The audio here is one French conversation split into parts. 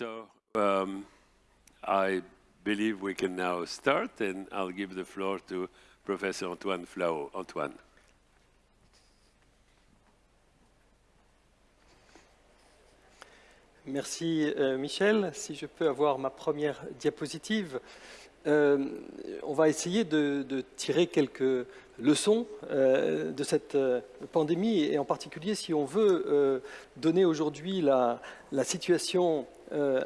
So um, I believe we can now start, and I'll give the floor to Professor Antoine Flao. Antoine. Merci euh, Michel. Si je peux avoir ma première diapositive. Euh, on va essayer de, tirer quelques leçons euh, de cette pandémie et en particulier si on veut donner aujourd'hui la, situation euh,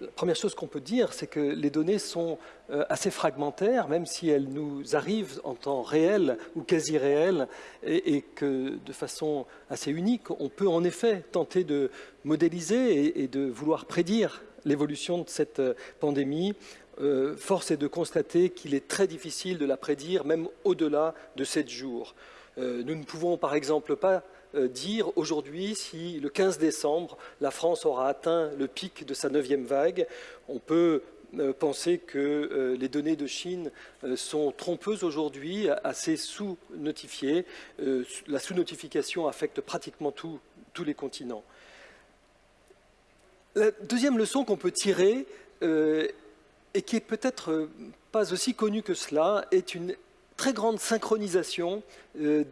la première chose qu'on peut dire, c'est que les données sont euh, assez fragmentaires, même si elles nous arrivent en temps réel ou quasi réel, et, que de façon assez unique, on peut en effet tenter de modéliser et, de vouloir prédire l'évolution de cette euh, pandémie, euh, force est de constater qu'il est très difficile de la prédire, même au-delà de sept jours. Nous ne pouvons par exemple pas dire aujourd'hui si le 15 décembre, la France aura atteint le pic de sa neuvième vague. On peut euh, penser que euh, les données de Chine sont trompeuses aujourd'hui, assez sous-notifiées. la sous-notification affecte pratiquement tous les continents. La deuxième leçon qu'on peut tirer, euh, et qui est peut-être euh, pas aussi connue que cela, est une très grande synchronisation euh,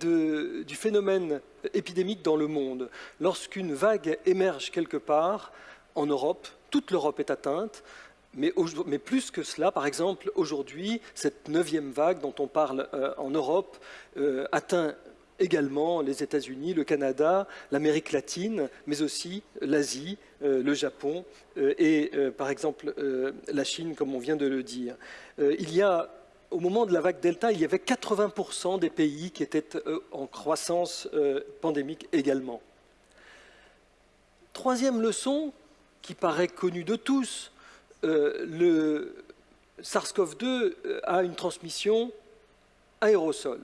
du phénomène épidémique dans le monde. Lorsqu'une vague émerge quelque part, en Europe, toute l'Europe est atteinte, mais, plus que cela, par exemple, aujourd'hui, cette neuvième vague dont on parle euh, en Europe euh, atteint également les États-Unis, le Canada, l'Amérique latine, mais aussi l'Asie, le Japon et, par exemple, la Chine, comme on vient de le dire. Il y a, au moment de la vague Delta, il y avait 80% des pays qui étaient euh, en croissance pandémique également. Troisième leçon, qui paraît connue de tous, le SARS-CoV-2 a une transmission aérosol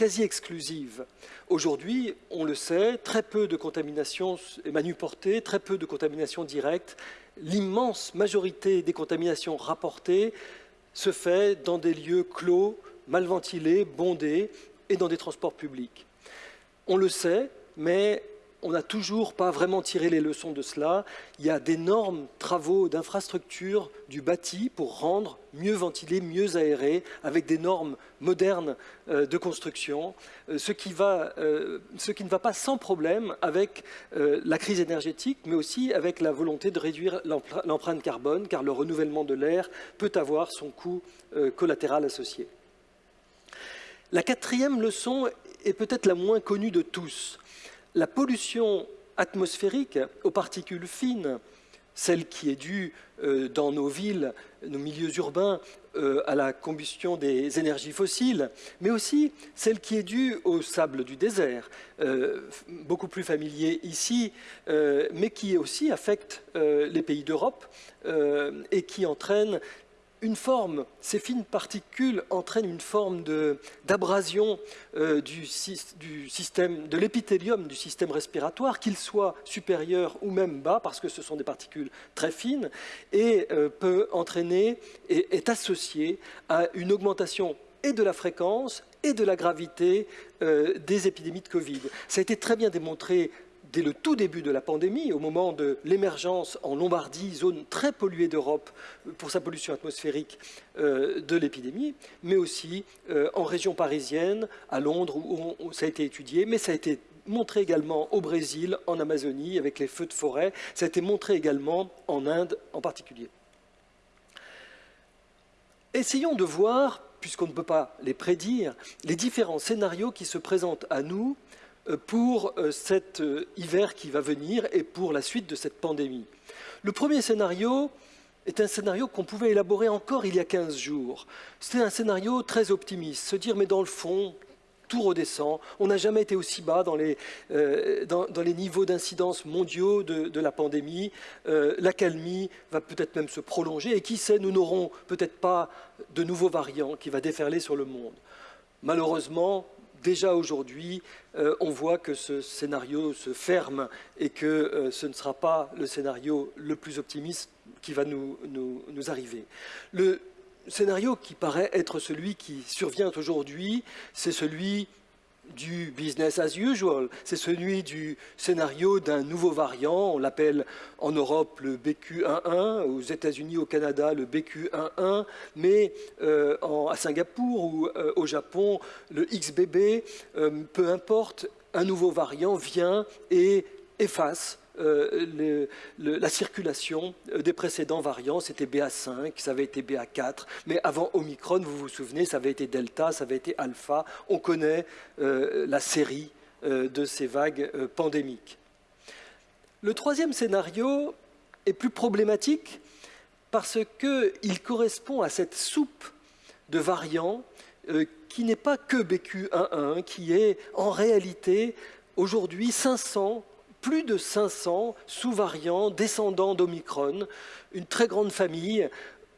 quasi exclusive. Aujourd'hui, on le sait, très peu de contamination manuportée, très peu de contamination directe. L'immense majorité des contaminations rapportées se fait dans des lieux clos, mal ventilés, bondés et dans des transports publics. On le sait, mais on n'a toujours pas vraiment tiré les leçons de cela. Il y a d'énormes travaux d'infrastructure du bâti pour rendre mieux ventilé, mieux aéré, avec des normes modernes euh, de construction, euh, ce, qui va, euh, ce, qui ne va pas sans problème avec la crise énergétique, mais aussi avec la volonté de réduire l'empreinte carbone, car le renouvellement de l'air peut avoir son coût collatéral associé. La quatrième leçon est peut-être la moins connue de tous la pollution atmosphérique aux particules fines, celle qui est due euh, dans nos villes, nos milieux urbains, euh, à la combustion des énergies fossiles, mais aussi celle qui est due au sable du désert, euh, beaucoup plus familier ici, mais qui aussi affecte les pays d'Europe et qui entraîne une forme, ces fines particules entraînent une forme d'abrasion euh, de l'épithélium du système respiratoire, qu'il soit supérieur ou même bas, parce que ce sont des particules très fines, et euh, peut entraîner et est associé à une augmentation et de la fréquence et de la gravité euh, des épidémies de Covid. Ça a été très bien démontré dès le tout début de la pandémie, au moment de l'émergence en Lombardie, zone très polluée d'Europe pour sa pollution atmosphérique euh, de l'épidémie, mais aussi euh, en région parisienne, à Londres, où, ça a été étudié, mais ça a été montré également au Brésil, en Amazonie, avec les feux de forêt, ça a été montré également en Inde en particulier. Essayons de voir, puisqu'on ne peut pas les prédire, les différents scénarios qui se présentent à nous euh, pour euh, cet euh, hiver qui va venir et pour la suite de cette pandémie. Le premier scénario est un scénario qu'on pouvait élaborer encore il y a 15 jours. C'était un scénario très optimiste, se dire mais dans le fond, tout redescend. On n'a jamais été aussi bas dans les, euh, dans les niveaux d'incidence mondiaux de, de, la pandémie. Euh, L'accalmie va peut-être même se prolonger et qui sait, nous n'aurons peut-être pas de nouveaux variants qui va déferler sur le monde. Malheureusement, déjà aujourd'hui, euh, on voit que ce scénario se ferme et que euh, ce ne sera pas le scénario le plus optimiste qui va nous, nous, nous arriver. Le scénario qui paraît être celui qui survient aujourd'hui, c'est celui du business as usual, c'est celui du scénario d'un nouveau variant, on l'appelle en Europe le BQ11, aux États-Unis, au Canada le BQ11, mais euh, à Singapour ou euh, au Japon le XBB, euh, peu importe, un nouveau variant vient et efface euh, la circulation euh, des précédents variants. C'était BA5, ça avait été BA4, mais avant Omicron, vous vous souvenez, ça avait été Delta, ça avait été Alpha. On connaît euh, la série de ces vagues pandémiques. Le troisième scénario est plus problématique parce qu'il correspond à cette soupe de variants qui n'est pas que BQ11, qui est en réalité aujourd'hui 500 plus de 500 sous-variants descendants d'Omicron, une très grande famille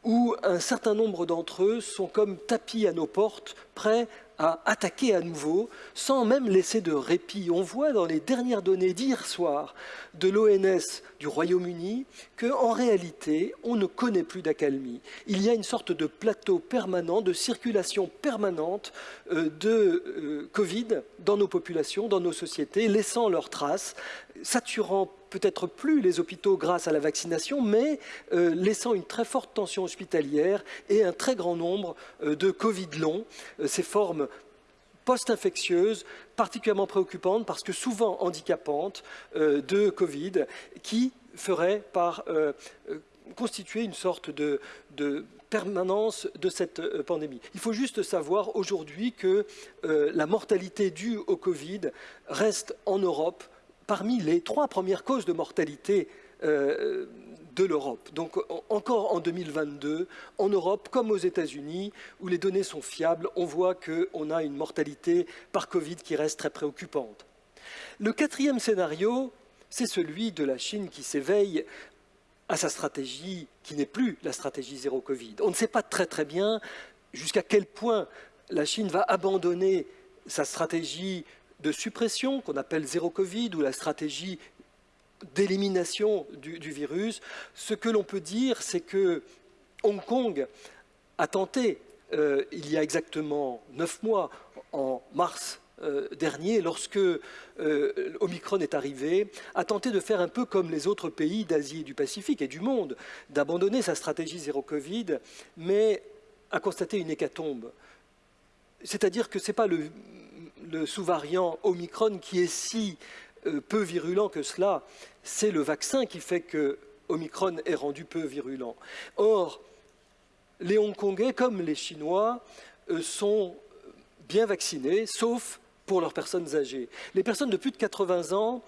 où un certain nombre d'entre eux sont comme tapis à nos portes, prêts à attaquer à nouveau, sans même laisser de répit. On voit dans les dernières données d'hier soir de l'ONS du Royaume-Uni qu'en réalité, on ne connaît plus d'accalmie. Il y a une sorte de plateau permanent, de circulation permanente euh, de euh, Covid dans nos populations, dans nos sociétés, laissant leurs traces, saturant peut-être plus les hôpitaux grâce à la vaccination, mais euh, laissant une très forte tension hospitalière et un très grand nombre euh, de Covid longs, euh, ces formes post-infectieuses particulièrement préoccupantes parce que souvent handicapantes de Covid qui feraient par constituer une sorte de, de, permanence de cette pandémie. Il faut juste savoir aujourd'hui que la mortalité due au Covid reste en Europe parmi les trois premières causes de mortalité euh, de l'Europe. Donc encore en 2022, en Europe comme aux États-Unis, où les données sont fiables, on voit qu'on a une mortalité par Covid qui reste très préoccupante. Le quatrième scénario, c'est celui de la Chine qui s'éveille à sa stratégie qui n'est plus la stratégie zéro Covid. On ne sait pas très très bien jusqu'à quel point la Chine va abandonner sa stratégie de suppression qu'on appelle zéro Covid ou la stratégie d'élimination du, virus, ce que l'on peut dire, c'est que Hong Kong a tenté, euh, il y a exactement neuf mois, en mars euh, dernier, lorsque euh, Omicron est arrivé, a tenté de faire un peu comme les autres pays d'Asie et du Pacifique et du monde, d'abandonner sa stratégie zéro Covid, mais a constaté une hécatombe. C'est-à-dire que ce n'est pas le sous-variant Omicron qui est si euh, peu virulent que cela, c'est le vaccin qui fait que Omicron est rendu peu virulent. Or, les Hongkongais, comme les Chinois, euh, sont bien vaccinés, sauf pour leurs personnes âgées. Les personnes de plus de 80 ans,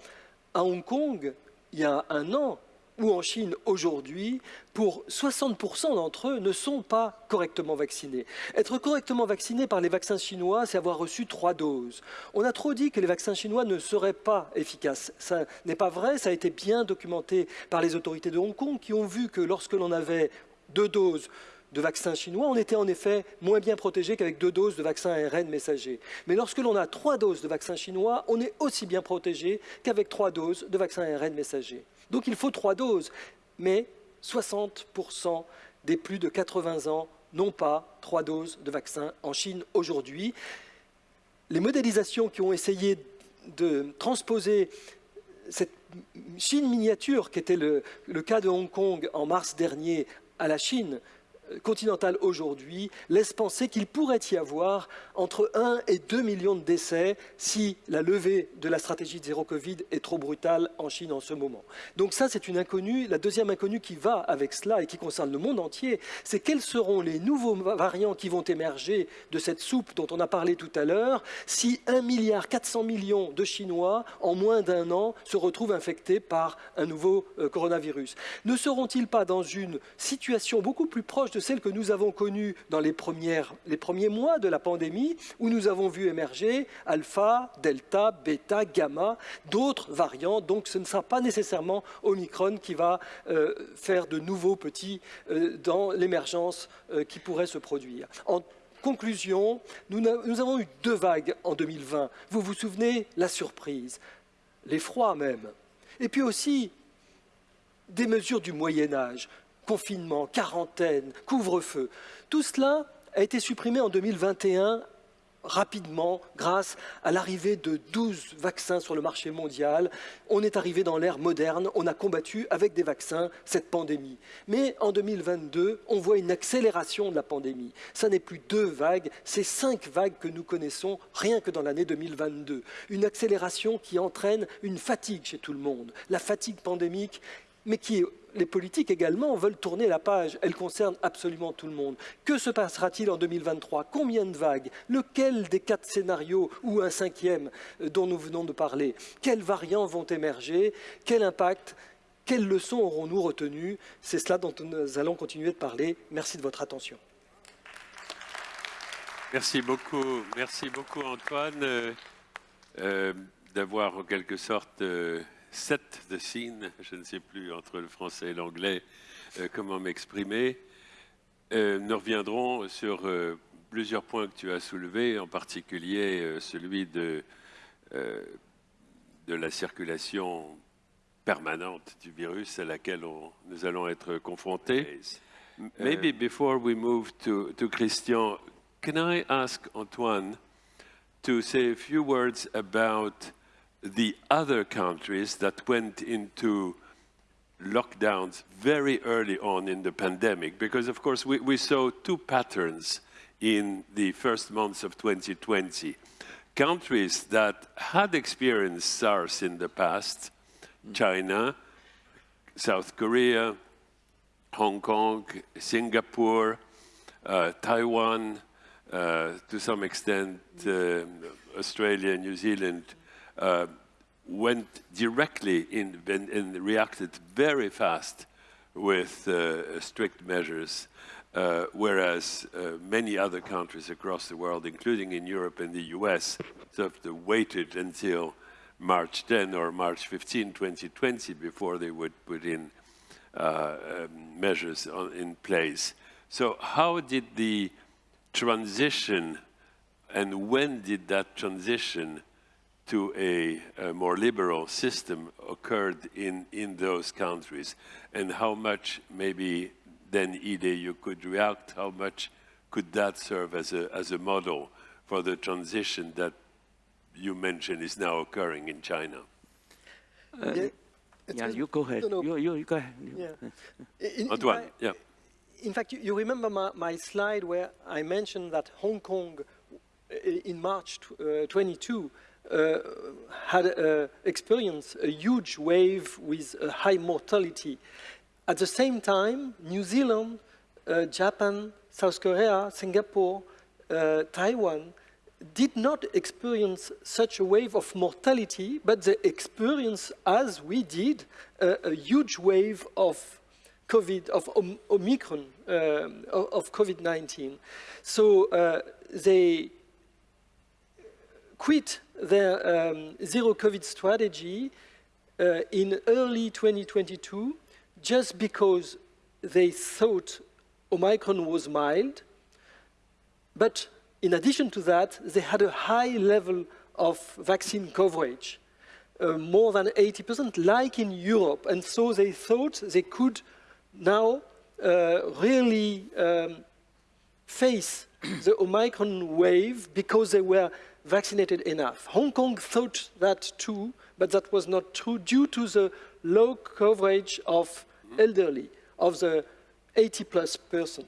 à Hong Kong, il y a un an, ou en Chine aujourd'hui, pour 60% d'entre eux, ne sont pas correctement vaccinés. Être correctement vacciné par les vaccins chinois, c'est avoir reçu trois doses. On a trop dit que les vaccins chinois ne seraient pas efficaces. Ça n'est pas vrai, ça a été bien documenté par les autorités de Hong Kong qui ont vu que lorsque l'on avait deux doses de vaccins chinois, on était en effet moins bien protégé qu'avec deux doses de vaccin ARN messager. Mais lorsque l'on a trois doses de vaccins chinois, on est aussi bien protégé qu'avec trois doses de vaccin ARN messager. Donc il faut trois doses, mais 60% des plus de 80 ans n'ont pas trois doses de vaccin en Chine aujourd'hui. Les modélisations qui ont essayé de transposer cette Chine miniature, qui était le, le cas de Hong Kong en mars dernier, à la Chine, continentale aujourd'hui laisse penser qu'il pourrait y avoir entre 1 et 2 millions de décès si la levée de la stratégie de zéro Covid est trop brutale en Chine en ce moment. Donc ça, c'est une inconnue. La deuxième inconnue qui va avec cela et qui concerne le monde entier, c'est quels seront les nouveaux variants qui vont émerger de cette soupe dont on a parlé tout à l'heure si 1 milliard 400 millions de Chinois, en moins d'un an, se retrouvent infectés par un nouveau euh, coronavirus? Ne seront-ils pas dans une situation beaucoup plus proche de celle que nous avons connue dans les, les premiers mois de la pandémie, où nous avons vu émerger alpha, delta, bêta, gamma, d'autres variants. Donc ce ne sera pas nécessairement Omicron qui va euh, faire de nouveaux petits euh, dans l'émergence euh, qui pourrait se produire. En conclusion, nous, nous avons eu deux vagues en 2020. Vous vous souvenez? La surprise, l'effroi même. Et puis aussi des mesures du Moyen Âge, confinement, quarantaine, couvre-feu. Tout cela a été supprimé en 2021 rapidement grâce à l'arrivée de 12 vaccins sur le marché mondial. On est arrivé dans l'ère moderne, on a combattu avec des vaccins cette pandémie. Mais en 2022, on voit une accélération de la pandémie. Ça n'est plus deux vagues, c'est cinq vagues que nous connaissons rien que dans l'année 2022. Une accélération qui entraîne une fatigue chez tout le monde. La fatigue pandémique mais qui les politiques également veulent tourner la page. Elle concerne absolument tout le monde. Que se passera-t-il en 2023 Combien de vagues? Lequel des quatre scénarios ou un cinquième euh, dont nous venons de parler? Quels variants vont émerger? Quel impact? Quelles leçons aurons-nous retenues? C'est cela dont nous allons continuer de parler. Merci de votre attention. Merci beaucoup, merci beaucoup Antoine euh, euh, d'avoir en quelque sorte set the scene, je ne sais plus entre le français et l'anglais euh, comment m'exprimer. Euh, nous reviendrons sur euh, plusieurs points que tu as soulevés, en particulier celui de, de la circulation permanente du virus à laquelle nous allons être confrontés. Maybe before we move to, to Christian, can I ask Antoine to say a few words about the other countries that went into lockdowns very early on in the pandemic, because of course we, we saw two patterns in the first months of 2020. Countries that had experienced SARS in the past, China, South Korea, Hong Kong, Singapore, uh, Taiwan, uh, to some extent uh, Australia, New Zealand, uh, went directly in and reacted very fast with uh, strict measures, uh, whereas uh, many other countries across the world, including in Europe and the US, sort of waited until March 10 or March 15, 2020, before they would put in uh, um, measures on, in place. So how did the transition and when did that transition to a, a, more liberal system occurred in, in those countries and how much maybe then Ide you could react, how much could that serve as a, as a model for the transition that you mentioned is now occurring in China? Uh, yeah, yeah you go ahead. No, no. You, you, you, go ahead. Yeah. In, Antoine, in yeah. In fact, you, you remember my, my, slide where I mentioned that Hong Kong in March uh, 22 uh, had uh, experienced a huge wave with a high mortality. At the same time, New Zealand, uh, Japan, South Korea, Singapore, uh, Taiwan did not experience such a wave of mortality, but they experienced, as we did, a huge wave of COVID, of Omicron, uh, of COVID-19. So uh, they quit their um, zero COVID strategy uh, in early 2022 just because they thought Omicron was mild. But in addition to that, they had a high level of vaccine coverage, uh, more than 80%, like in Europe. And so they thought they could now uh, really um, face the Omicron wave because they were vaccinated enough. Hong Kong thought that too, but that was not true due to the low coverage of elderly, of the 80 plus percent.